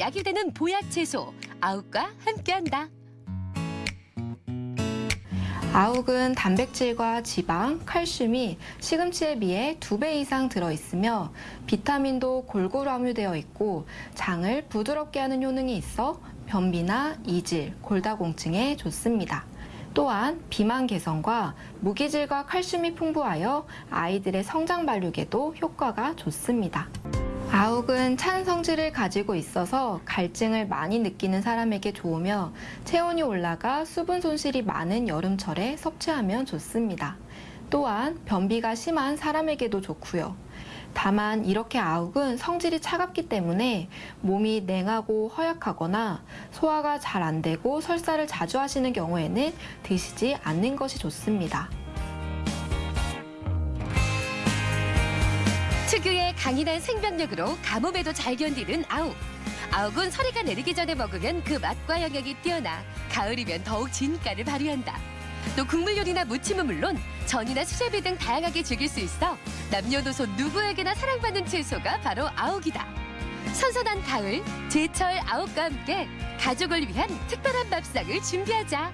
약이 되는 보약 채소 아욱과 함께한다. 아욱은 단백질과 지방, 칼슘이 시금치에 비해 두 배 이상 들어 있으며 비타민도 골고루 함유되어 있고 장을 부드럽게 하는 효능이 있어 변비나 이질, 골다공증에 좋습니다. 또한 비만 개선과 무기질과 칼슘이 풍부하여 아이들의 성장 발육에도 효과가 좋습니다. 아욱은 찬 성질을 가지고 있어서 갈증을 많이 느끼는 사람에게 좋으며 체온이 올라가 수분 손실이 많은 여름철에 섭취하면 좋습니다. 또한 변비가 심한 사람에게도 좋고요. 다만 이렇게 아욱은 성질이 차갑기 때문에 몸이 냉하고 허약하거나 소화가 잘 안 되고 설사를 자주 하시는 경우에는 드시지 않는 것이 좋습니다. 특유의 강인한 생명력으로 가뭄에도 잘 견디는 아욱. 아욱은 서리가 내리기 전에 먹으면 그 맛과 영양이 뛰어나 가을이면 더욱 진가를 발휘한다. 또 국물 요리나 무침은 물론 전이나 수제비 등 다양하게 즐길 수 있어 남녀노소 누구에게나 사랑받는 채소가 바로 아욱이다. 선선한 가을, 제철 아욱과 함께 가족을 위한 특별한 밥상을 준비하자.